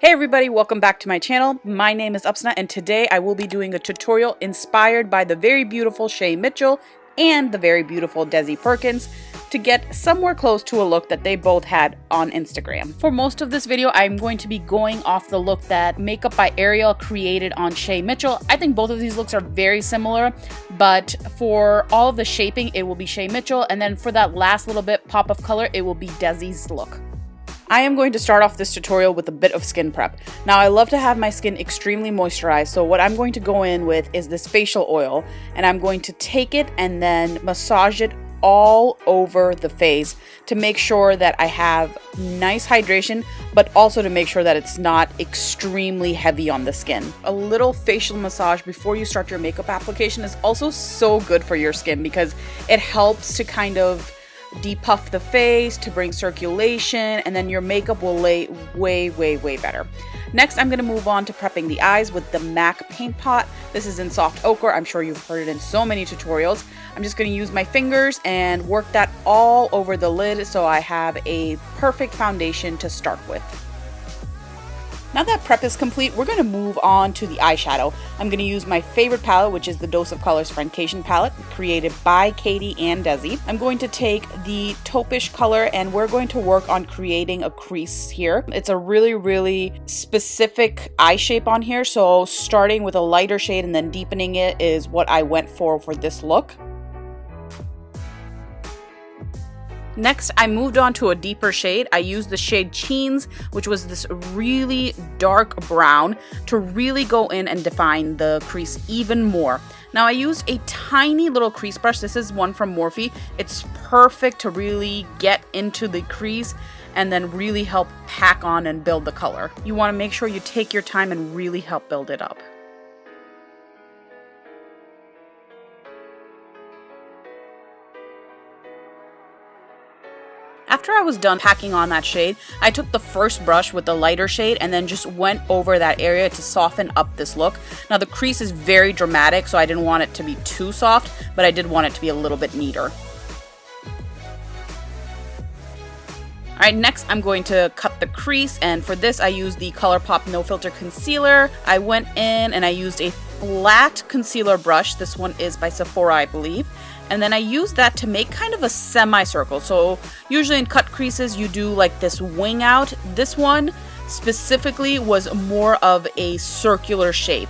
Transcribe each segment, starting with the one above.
Hey everybody, welcome back to my channel. My name is Upsna and today I will be doing a tutorial inspired by the very beautiful Shay Mitchell and the very beautiful Desi Perkins to get somewhere close to a look that they both had on Instagram. For most of this video, I'm going to be going off the look that Makeup by Ariel created on Shay Mitchell. I think both of these looks are very similar, but for all of the shaping, it will be Shay Mitchell, and then for that last little bit pop of color, it will be Desi's look. I am going to start off this tutorial with a bit of skin prep. Now I love to have my skin extremely moisturized so what I'm going to go in with is this facial oil and I'm going to take it and then massage it all over the face to make sure that I have nice hydration, but also to make sure that it's not extremely heavy on the skin. A little facial massage before you start your makeup application is also so good for your skin because it helps to kind of depuff the face to bring circulation, and then your makeup will lay way, way, way better. Next, I'm going to move on to prepping the eyes with the MAC Paint Pot. This is in soft ochre. I'm sure you've heard it in so many tutorials. I'm just going to use my fingers and work that all over the lid so I have a perfect foundation to start with. Now that prep is complete, we're going to move on to the eyeshadow. I'm going to use my favorite palette, which is the Dose of Colors Friendcation palette, created by Katy and Desi. I'm going to take the taupish color and we're going to work on creating a crease here. It's a really, really specific eye shape on here, so starting with a lighter shade and then deepening it is what I went for for this look. Next, I moved on to a deeper shade. I used the shade Cheens, which was this really dark brown, to really go in and define the crease even more. Now I used a tiny little crease brush. This is one from Morphe. It's perfect to really get into the crease and then really help pack on and build the color. You want to make sure you take your time and really help build it up. After I was done packing on that shade, I took the first brush with the lighter shade and then just went over that area to soften up this look. Now the crease is very dramatic, so I didn't want it to be too soft, but I did want it to be a little bit neater. Alright, next I'm going to cut the crease, and for this I used the ColourPop No Filter Concealer. I went in and I used a flat concealer brush. This one is by Sephora, I believe and then I use that to make kind of a semicircle. So usually in cut creases you do like this wing out. This one specifically was more of a circular shape.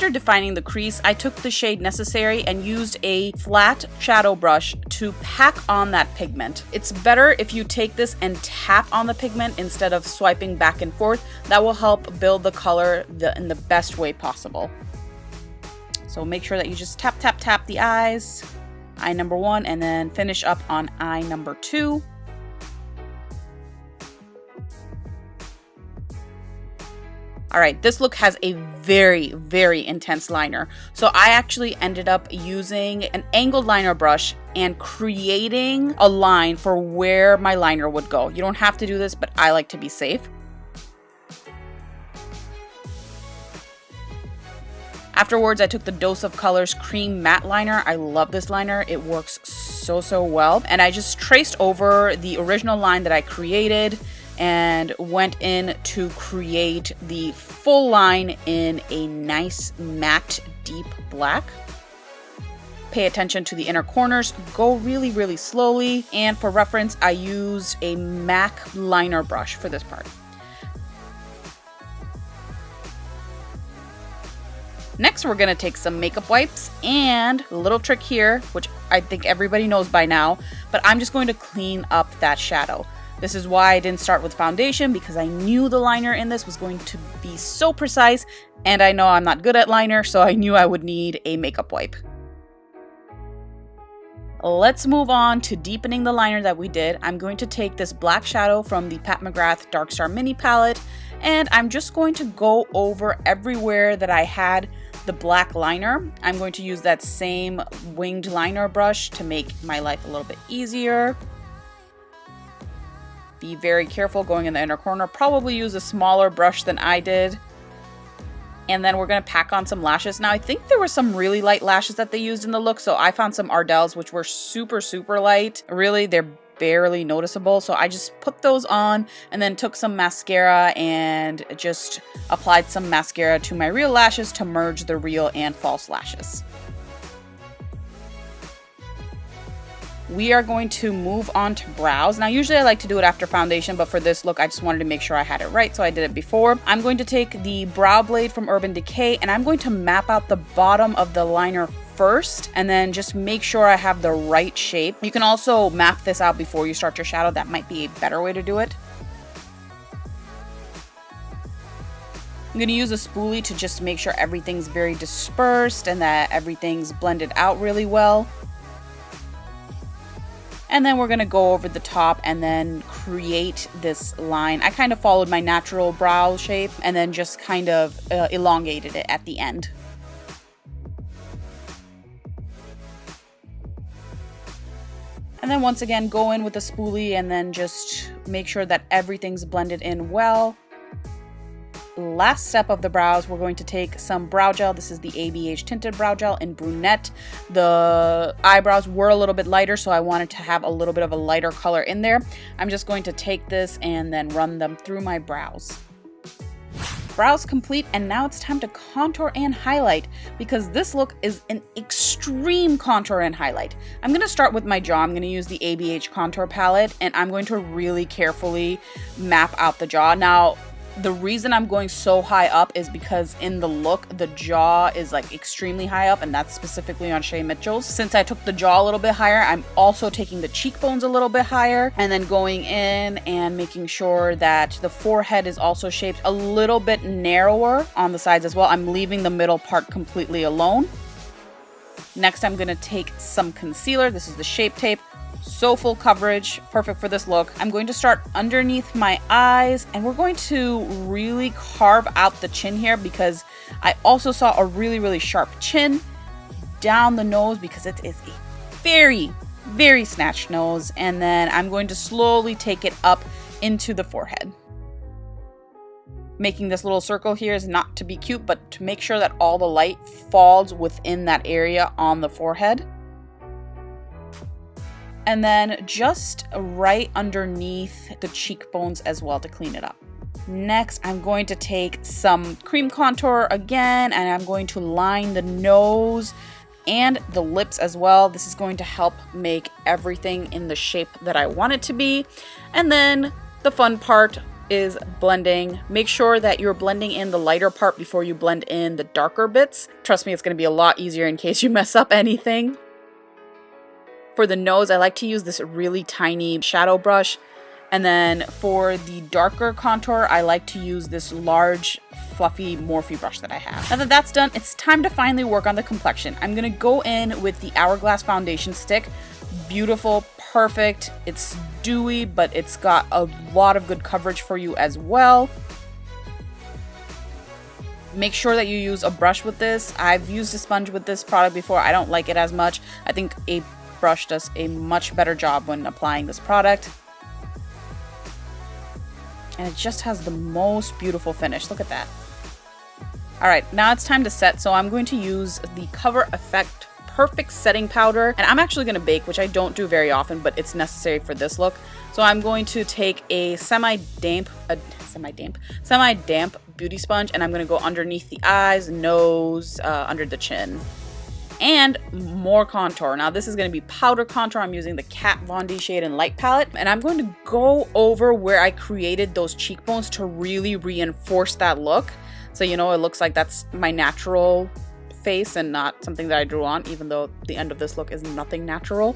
After defining the crease, I took the shade necessary and used a flat shadow brush to pack on that pigment. It's better if you take this and tap on the pigment instead of swiping back and forth. That will help build the color in the best way possible. So make sure that you just tap, tap, tap the eyes, eye number one, and then finish up on eye number two. All right, this look has a very, very intense liner. So I actually ended up using an angled liner brush and creating a line for where my liner would go. You don't have to do this, but I like to be safe. Afterwards, I took the Dose of Colors Cream Matte Liner. I love this liner. It works so, so well. And I just traced over the original line that I created and went in to create the full line in a nice matte deep black. Pay attention to the inner corners, go really, really slowly, and for reference, I used a MAC liner brush for this part. Next, we're gonna take some makeup wipes and a little trick here, which I think everybody knows by now, but I'm just going to clean up that shadow. This is why I didn't start with foundation because I knew the liner in this was going to be so precise and I know I'm not good at liner so I knew I would need a makeup wipe. Let's move on to deepening the liner that we did. I'm going to take this black shadow from the Pat McGrath Dark Star Mini Palette and I'm just going to go over everywhere that I had the black liner. I'm going to use that same winged liner brush to make my life a little bit easier. Be very careful going in the inner corner. Probably use a smaller brush than I did. and then we're going to pack on some lashes. Now, I think there were some really light lashes that they used in the look, so I found some Ardell's, which were super, super light. Really, they're barely noticeable, so I just put those on and then took some mascara and just applied some mascara to my real lashes to merge the real and false lashes. We are going to move on to brows. Now, usually I like to do it after foundation, but for this look, I just wanted to make sure I had it right, so I did it before. I'm going to take the brow blade from Urban Decay, and I'm going to map out the bottom of the liner first and then just make sure I have the right shape. You can also map this out before you start your shadow. That might be a better way to do it. I'm going to use a spoolie to just make sure everything's very dispersed and that everything's blended out really well. And then we're to go over the top and then create this line. I kind of followed my natural brow shape and then just kind of uh, elongated it at the end. And then once again, go in with a spoolie and then just make sure that everything's blended in well last step of the brows, we're going to take some brow gel. This is the ABH Tinted Brow Gel in Brunette. The eyebrows were a little bit lighter, so I wanted to have a little bit of a lighter color in there. I'm just going to take this and then run them through my brows. Brows complete, and now it's time to contour and highlight because this look is an extreme contour and highlight. I'm going to start with my jaw. I'm going to use the ABH contour palette, and I'm going to really carefully map out the jaw. Now, the reason I'm going so high up is because in the look, the jaw is like extremely high up, and that's specifically on Shay Mitchell's. Since I took the jaw a little bit higher, I'm also taking the cheekbones a little bit higher and then going in and making sure that the forehead is also shaped a little bit narrower on the sides as well. I'm leaving the middle part completely alone. Next, I'm to take some concealer. This is the Shape Tape. So full coverage, perfect for this look. I'm going to start underneath my eyes and we're going to really carve out the chin here because I also saw a really, really sharp chin down the nose because it is a very, very snatched nose. And then I'm going to slowly take it up into the forehead. Making this little circle here is not to be cute, but to make sure that all the light falls within that area on the forehead and then just right underneath the cheekbones as well to clean it up. Next, I'm going to take some cream contour again, and I'm going to line the nose and the lips as well. This is going to help make everything in the shape that I want it to be. And then the fun part is blending. Make sure that you're blending in the lighter part before you blend in the darker bits. Trust me, it's going to be a lot easier in case you mess up anything. For the nose, I like to use this really tiny shadow brush. And then for the darker contour, I like to use this large, fluffy Morphe brush that I have. Now that that's done, it's time to finally work on the complexion. I'm gonna go in with the Hourglass foundation stick. Beautiful, perfect. It's dewy, but it's got a lot of good coverage for you as well. Make sure that you use a brush with this. I've used a sponge with this product before. I don't like it as much. I think a brush does a much better job when applying this product. And it just has the most beautiful finish. Look at that. All right, now it's time to set. So I'm going to use the Cover FX Perfect Setting Powder. And I'm actually going to bake, which I don't do very often, but it's necessary for this look. So I'm going to take a semi-damp, a semi-damp, semi-damp beauty sponge, and I'm going to go underneath the eyes, nose, uh, under the chin and more contour. Now this is going to be powder contour. I'm using the Kat Von D Shade and Light palette and I'm going to go over where I created those cheekbones to really reinforce that look. So you know it looks like that's my natural face and not something that I drew on even though the end of this look is nothing natural.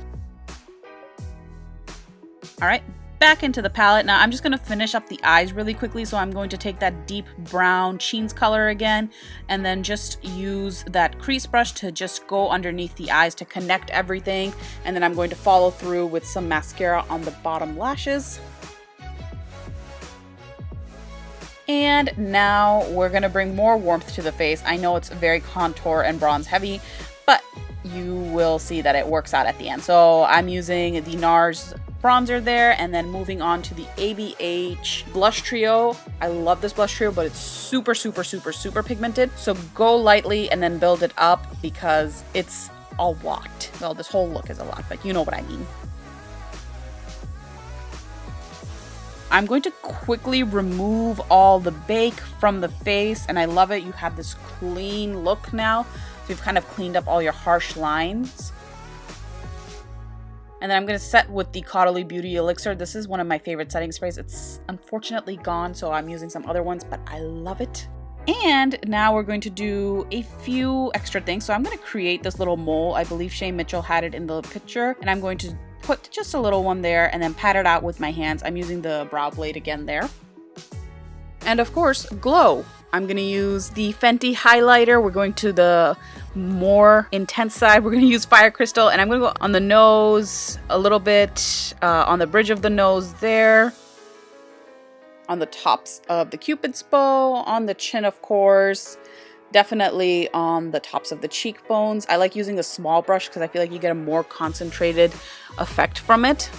Alright, back into the palette. Now I'm just going to finish up the eyes really quickly. So I'm going to take that deep brown Cheens color again and then just use that crease brush to just go underneath the eyes to connect everything. And then I'm going to follow through with some mascara on the bottom lashes. And now we're to bring more warmth to the face. I know it's very contour and bronze heavy, but you will see that it works out at the end. So I'm using the NARS bronzer there. And then moving on to the ABH Blush Trio. I love this blush trio, but it's super, super, super, super pigmented. So go lightly and then build it up because it's a lot. Well, this whole look is a lot, but you know what I mean. I'm going to quickly remove all the bake from the face and I love it. You have this clean look now. So you've kind of cleaned up all your harsh lines. And then I'm going to set with the Caudalie Beauty Elixir. This is one of my favorite setting sprays. It's unfortunately gone, so I'm using some other ones, but I love it. And now we're going to do a few extra things. So I'm going to create this little mole. I believe Shay Mitchell had it in the picture. And I'm going to put just a little one there and then pat it out with my hands. I'm using the brow blade again there. And of course, glow. I'm going to use the Fenty highlighter. We're going to the more intense side. We're going to use Fire Crystal and I'm going to go on the nose a little bit, uh, on the bridge of the nose there, on the tops of the cupid's bow, on the chin of course, definitely on the tops of the cheekbones. I like using a small brush because I feel like you get a more concentrated effect from it.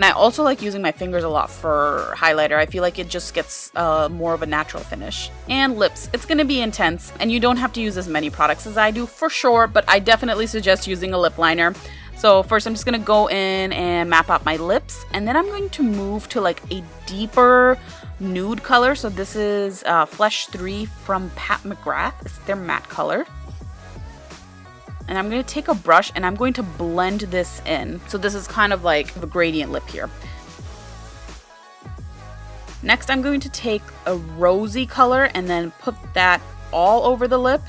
And I also like using my fingers a lot for highlighter. I feel like it just gets uh, more of a natural finish. And lips. It's going to be intense, and you don't have to use as many products as I do for sure, but I definitely suggest using a lip liner. So first I'm just going to go in and map out my lips, and then I'm going to move to like a deeper nude color. So this is uh, Flesh 3 from Pat McGrath. It's their matte color and I'm going to take a brush and I'm going to blend this in. So this is kind of like a gradient lip here. Next, I'm going to take a rosy color and then put that all over the lip.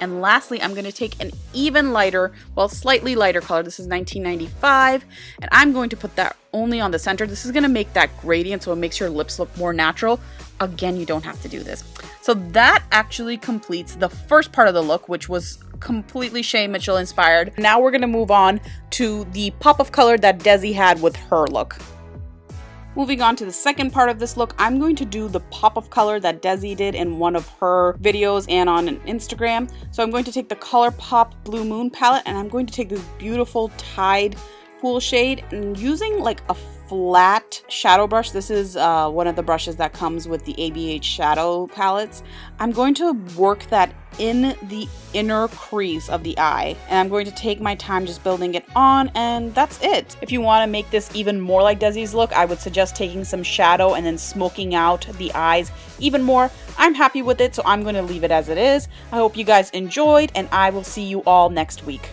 And lastly, I'm going to take an even lighter, well, slightly lighter color. This is 1995. And I'm going to put that only on the center. This is going to make that gradient so it makes your lips look more natural. Again, you don't have to do this. So that actually completes the first part of the look, which was completely Shay Mitchell inspired. Now we're gonna move on to the pop of color that Desi had with her look. Moving on to the second part of this look, I'm going to do the pop of color that Desi did in one of her videos and on Instagram. So I'm going to take the ColourPop Blue Moon palette and I'm going to take this beautiful Tide pool shade and using like a flat shadow brush. This is uh, one of the brushes that comes with the ABH shadow palettes. I'm going to work that in the inner crease of the eye and I'm going to take my time just building it on and that's it. If you want to make this even more like Desi's look, I would suggest taking some shadow and then smoking out the eyes even more. I'm happy with it, so I'm going to leave it as it is. I hope you guys enjoyed and I will see you all next week.